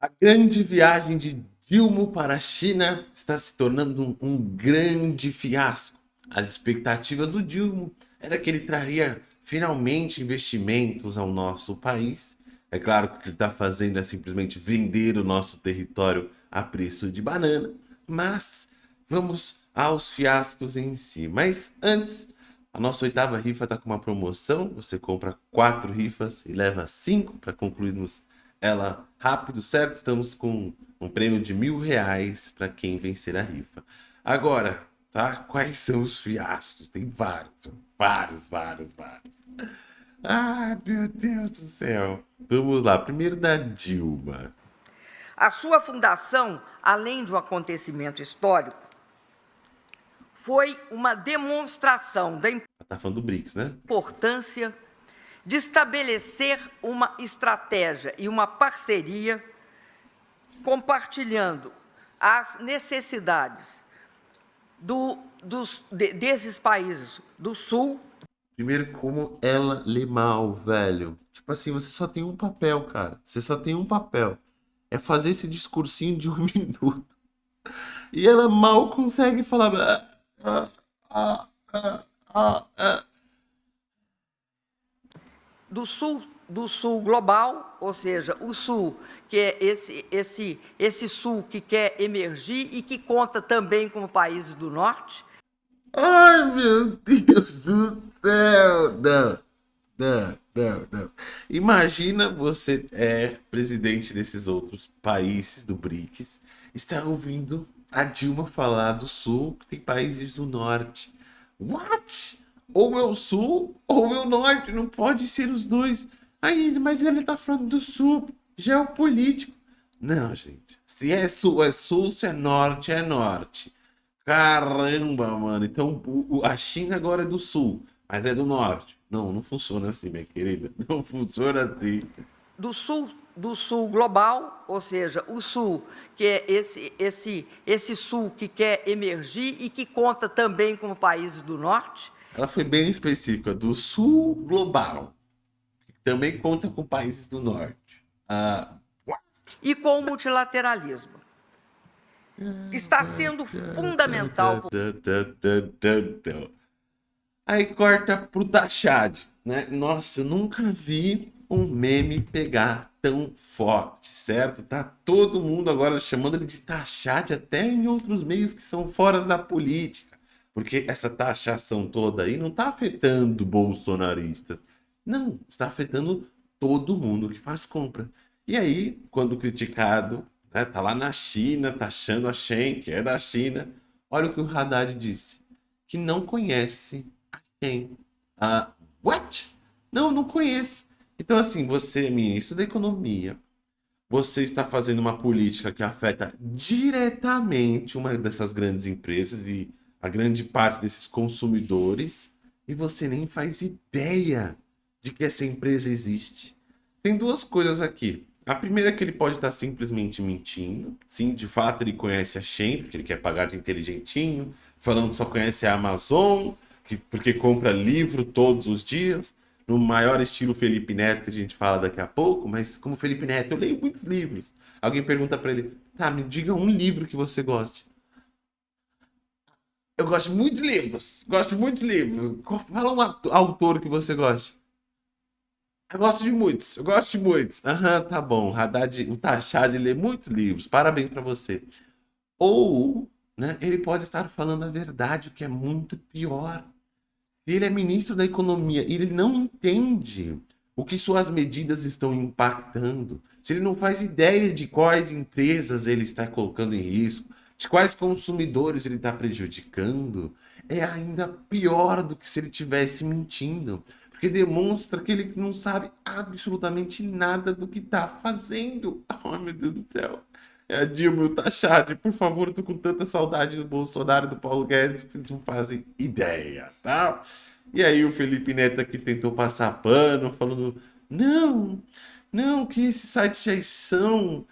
A grande viagem de Dilma para a China está se tornando um, grande fiasco. As expectativas do Dilma era que ele traria finalmente investimentos ao nosso país. É claro que o que ele está fazendo é simplesmente vender o nosso território a preço de banana, mas vamos aos fiascos em si. Mas antes, a nossa oitava rifa está com uma promoção. Você compra quatro rifas e leva cinco para concluirmos ela rápido, certo? Estamos com um prêmio de mil reais para quem vencer a rifa. Agora, tá? Quais são os fiascos? Tem vários, vários, vários, vários. Ah, meu Deus do céu. Vamos lá, primeiro da Dilma. A sua fundação, além de um acontecimento histórico, foi uma demonstração da tá falando do BRICS, né? importância de estabelecer uma estratégia e uma parceria compartilhando as necessidades do, dos, de, desses países do Sul. Primeiro, como ela lê mal, velho. Tipo assim, você só tem um papel, cara. Você só tem um papel. É fazer esse discursinho de um minuto. E ela mal consegue falar. Ah, ah, ah, ah, ah do sul do sul global, ou seja, o sul, que é esse, esse, esse sul que quer emergir e que conta também com países do norte. Ai, meu Deus do céu! Não, não, não, não. Imagina você é presidente desses outros países do BRICS, está ouvindo a Dilma falar do sul, que tem países do norte. What? Ou é o sul ou é o norte, não pode ser os dois. Aí, mas ele tá falando do sul, geopolítico. Não, gente. Se é sul, é sul, se é norte, é norte. Caramba, mano. Então a China agora é do sul, mas é do norte. Não, não funciona assim, minha querida. Não funciona assim. Do sul, do sul global, ou seja, o sul, que é esse, esse, esse sul que quer emergir e que conta também com países do norte, ela foi bem específica, do sul global, que também conta com países do norte. Uh, e com o multilateralismo. Está sendo fundamental. Aí corta pro Tachad, né? Nossa, eu nunca vi um meme pegar tão forte, certo? Tá todo mundo agora chamando ele de Tachad até em outros meios que são fora da política. Porque essa taxação toda aí não está afetando bolsonaristas. Não, está afetando todo mundo que faz compra. E aí, quando criticado, né, tá lá na China, taxando a Shen, que é da China. Olha o que o Haddad disse. Que não conhece a Shen. Ah, what? Não, não conheço. Então, assim, você, ministro da Economia, você está fazendo uma política que afeta diretamente uma dessas grandes empresas e a grande parte desses consumidores e você nem faz ideia de que essa empresa existe. Tem duas coisas aqui. A primeira é que ele pode estar simplesmente mentindo. Sim, de fato ele conhece a Shen, porque ele quer pagar de inteligentinho, falando que só conhece a Amazon, que, porque compra livro todos os dias, no maior estilo Felipe Neto, que a gente fala daqui a pouco, mas como Felipe Neto, eu leio muitos livros. Alguém pergunta para ele, tá, me diga um livro que você goste. Eu gosto muito de livros. Gosto muito de livros. Fala um autor que você gosta. Eu gosto de muitos. Eu gosto de muitos. Aham, uhum, tá bom. Haddad, o Tachad lê muitos livros. Parabéns para você. Ou, né, ele pode estar falando a verdade, o que é muito pior. Se ele é ministro da economia e ele não entende o que suas medidas estão impactando, se ele não faz ideia de quais empresas ele está colocando em risco, de quais consumidores ele está prejudicando, é ainda pior do que se ele tivesse mentindo. Porque demonstra que ele não sabe absolutamente nada do que está fazendo. Ai, meu Deus do céu. É a Dilma o Tachad, por favor, eu tô com tanta saudade do Bolsonaro e do Paulo Guedes que vocês não fazem ideia, tá? E aí o Felipe Neto aqui tentou passar pano, falando, não, não, que esses sites já são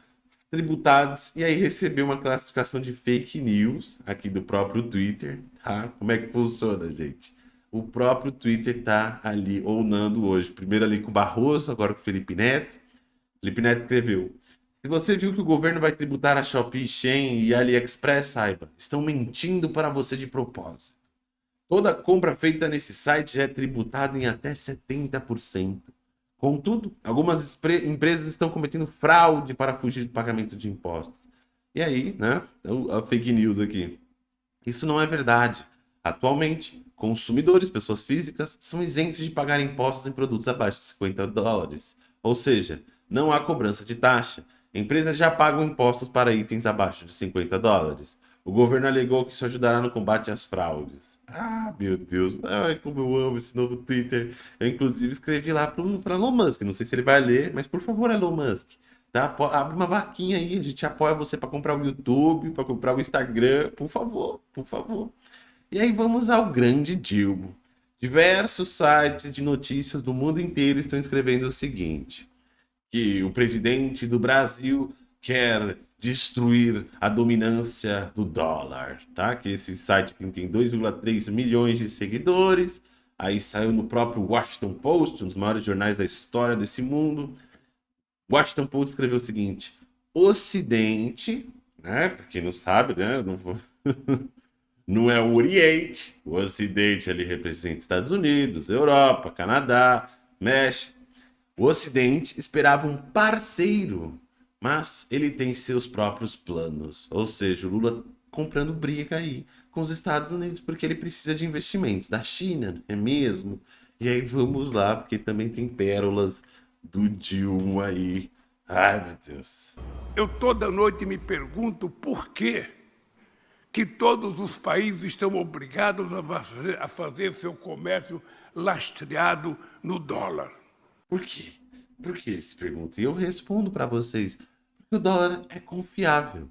tributados e aí recebeu uma classificação de fake news aqui do próprio Twitter, tá? Como é que funciona, gente? O próprio Twitter tá ali ounando hoje. Primeiro ali com o Barroso, agora com o Felipe Neto. Felipe Neto escreveu: Se você viu que o governo vai tributar a Shopee, Shein e AliExpress, saiba, estão mentindo para você de propósito. Toda compra feita nesse site já é tributada em até 70%. Contudo, algumas empresas estão cometendo fraude para fugir do pagamento de impostos. E aí, né, a fake news aqui. Isso não é verdade. Atualmente, consumidores, pessoas físicas, são isentos de pagar impostos em produtos abaixo de 50 dólares. Ou seja, não há cobrança de taxa. Empresas já pagam impostos para itens abaixo de 50 dólares. O governo alegou que isso ajudará no combate às fraudes. Ah, meu Deus. Ai, como eu amo esse novo Twitter. Eu, inclusive, escrevi lá para Elon Musk. Não sei se ele vai ler, mas por favor, Elon Musk. Tá? Abre uma vaquinha aí. A gente apoia você para comprar o YouTube, para comprar o Instagram. Por favor, por favor. E aí vamos ao grande Dilma. Diversos sites de notícias do mundo inteiro estão escrevendo o seguinte que o presidente do Brasil quer destruir a dominância do dólar, tá? Que esse site aqui tem 2,3 milhões de seguidores, aí saiu no próprio Washington Post, um dos maiores jornais da história desse mundo. Washington Post escreveu o seguinte: Ocidente, né? Para quem não sabe, né? Não, não é o Oriente, o Ocidente ali representa Estados Unidos, Europa, Canadá, México. O Ocidente esperava um parceiro, mas ele tem seus próprios planos. Ou seja, o Lula comprando briga aí com os Estados Unidos porque ele precisa de investimentos da China, é mesmo? E aí vamos lá, porque também tem pérolas do Dilma aí. Ai, meu Deus. Eu toda noite me pergunto por que que todos os países estão obrigados a fazer, a fazer seu comércio lastreado no dólar. Por quê? Por que se pergunta? E eu respondo para vocês. Porque o dólar é confiável.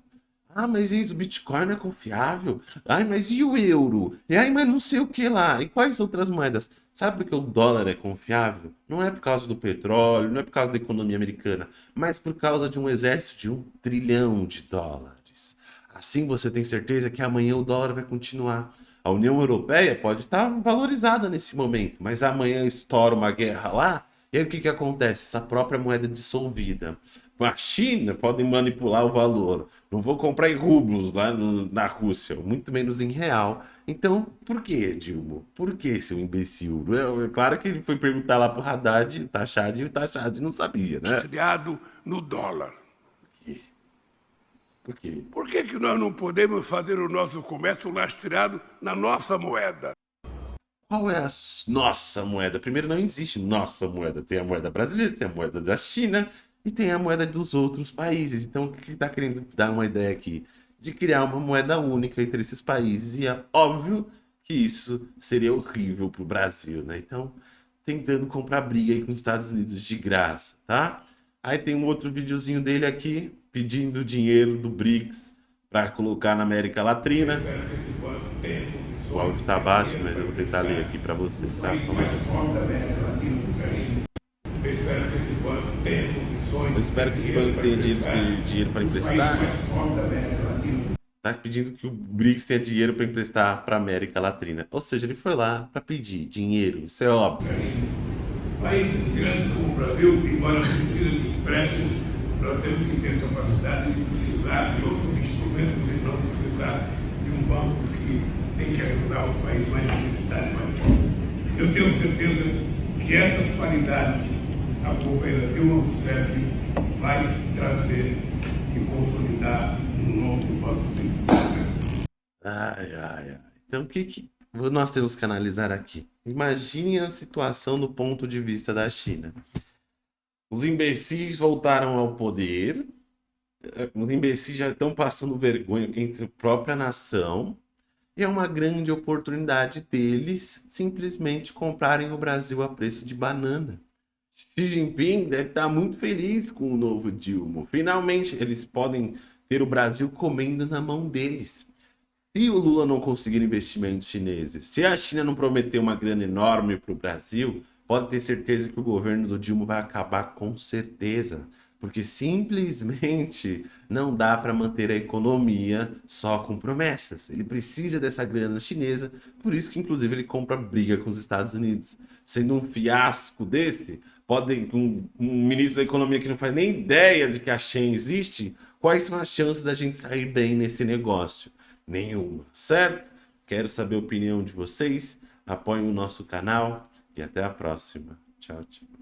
Ah, mas isso, o Bitcoin é confiável? Ai, mas e o euro? E aí, mas não sei o que lá. E quais outras moedas? Sabe por que o dólar é confiável? Não é por causa do petróleo, não é por causa da economia americana, mas por causa de um exército de um trilhão de dólares. Assim você tem certeza que amanhã o dólar vai continuar. A União Europeia pode estar valorizada nesse momento, mas amanhã estoura uma guerra lá e aí o que, que acontece? Essa própria moeda dissolvida. A China pode manipular o valor. Não vou comprar em rublos lá no, na Rússia, muito menos em real. Então, por que, Dilma? Por que, seu imbecil? É, é claro que ele foi perguntar lá pro Haddad, o Tachad, e o Tachad não sabia, né? Criado no dólar. Por quê? Por que, que nós não podemos fazer o nosso comércio lastreado na nossa moeda? Qual é a nossa moeda? Primeiro, não existe nossa moeda. Tem a moeda brasileira, tem a moeda da China e tem a moeda dos outros países. Então, o que está querendo dar uma ideia aqui? De criar uma moeda única entre esses países. E é óbvio que isso seria horrível para o Brasil, né? Então, tentando comprar briga aí com os Estados Unidos de graça, tá? Aí tem um outro videozinho dele aqui, pedindo dinheiro do BRICS para colocar na América Latina. O áudio tá baixo, mas eu vou tentar ler aqui para você, tá? Eu espero que esse banco tenha dinheiro, tenha dinheiro para emprestar. Tá pedindo que o BRICS tenha dinheiro para emprestar para América Latina. Ou seja, ele foi lá para pedir dinheiro, isso é óbvio. Países grandes como o Brasil, embora precisem de empréstimos, nós temos que ter capacidade de precisar de outros instrumentos e não precisar de um banco que tem que ajudar os países mais necessitados. Eu tenho certeza que essas qualidades a companheira Dilma Rousseff vai trazer e consolidar um novo Banco Central. Ai, ai, ai. Então, o que, que nós temos que analisar aqui? Imagine a situação do ponto de vista da China. Os imbecis voltaram ao poder, os imbecis já estão passando vergonha entre a própria nação, é uma grande oportunidade deles simplesmente comprarem o Brasil a preço de banana. Xi Jinping deve estar muito feliz com o novo Dilma. Finalmente, eles podem ter o Brasil comendo na mão deles. Se o Lula não conseguir investimentos chineses, se a China não prometer uma grana enorme para o Brasil, pode ter certeza que o governo do Dilma vai acabar com certeza porque simplesmente não dá para manter a economia só com promessas. Ele precisa dessa grana chinesa, por isso que inclusive ele compra briga com os Estados Unidos. Sendo um fiasco desse, podem, um, um ministro da economia que não faz nem ideia de que a Shen existe, quais são as chances da gente sair bem nesse negócio? Nenhuma, certo? Quero saber a opinião de vocês, apoiem o nosso canal e até a próxima. Tchau, tchau.